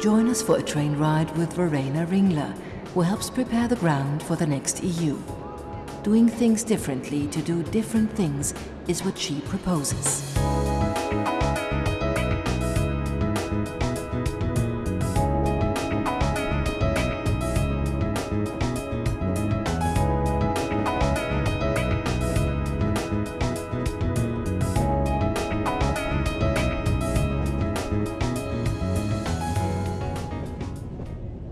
Join us for a train ride with Verena Ringler, who helps prepare the ground for the next EU. Doing things differently to do different things is what she proposes.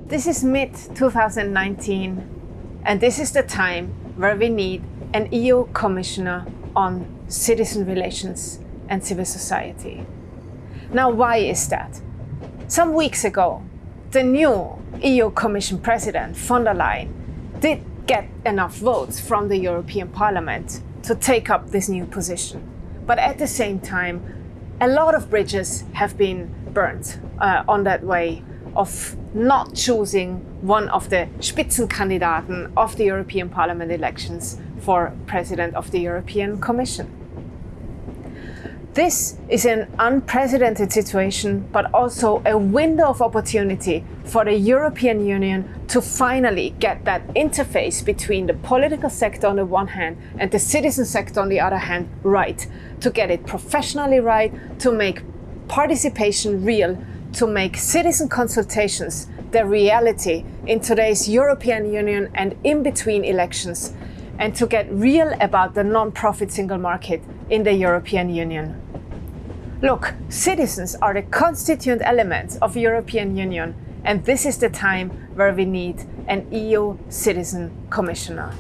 This is mid 2019, and this is the time where we need an EU Commissioner on citizen relations and civil society. Now, why is that? Some weeks ago, the new EU Commission President von der Leyen did get enough votes from the European Parliament to take up this new position. But at the same time, a lot of bridges have been burnt uh, on that way of not choosing one of the Spitzenkandidaten of the European Parliament elections for President of the European Commission. This is an unprecedented situation, but also a window of opportunity for the European Union to finally get that interface between the political sector on the one hand and the citizen sector on the other hand right, to get it professionally right, to make participation real, to make citizen consultations the reality in today's European Union and in between elections, and to get real about the non-profit single market in the European Union. Look, citizens are the constituent elements of European Union, and this is the time where we need an EU citizen commissioner.